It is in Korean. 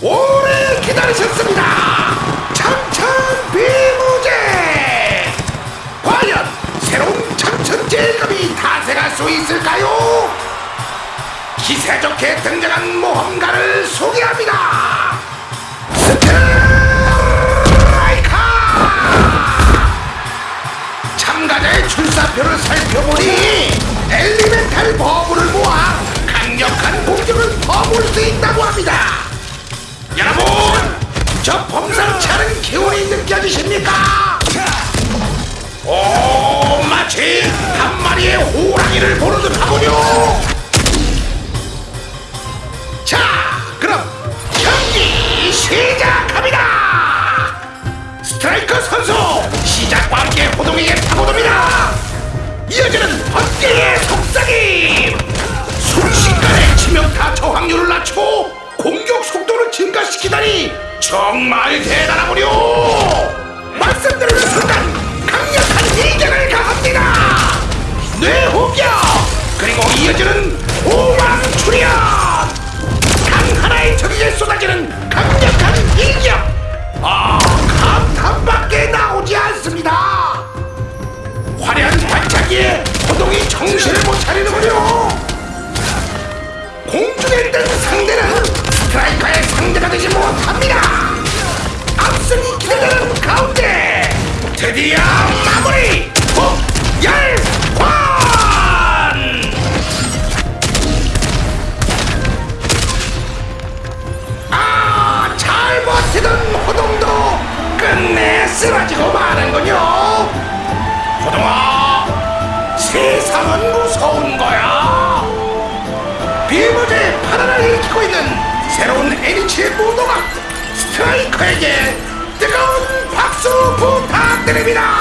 오래 기다리셨습니다. 참천 비무제. 과연 새로운 참천 제일급이 탄생할 수 있을까요? 기세 좋게 등장한 모험가를 소개합니다. 스트라이카! 참가자의 출사표를 살펴보니 엘리멘탈 버블을 모아 저 범상치 않은 기운이 느껴지십니까? 오, 마치 한 마리의 호랑이를 보는 듯하군요. 자, 그럼 경기 시작합니다. 스트라이커 선수 시작과 함께 호동에게 파고듭니다. 이어지는 번개의 속삭임. 순식간에 치명타 저항률을 속도를 증가시키다니 정말 대단하군요. 말씀드린 순간 강력한 이견을 가합니다. 뇌호격 그리고 이어지는 호망 출현. 강 하나의 적에게 쏟아지는 강력한 일격 아 감탄밖에 나오지 않습니다 화려한 반짝이에 호동이 정신을 못 차리는군요 공중에 뜬 상대가 되지 못합니다 앞선이 기대되는 가운데 드디어 마무리 북열관 아, 잘 버티던 호동도 끝내 쓰러지고 마는군요. 호동아, 세상은 무서운 거야. 비무제 파란을 일으키고 있는 새로운 NH의 무도가 스트라이커에게 뜨거운 박수 부탁드립니다.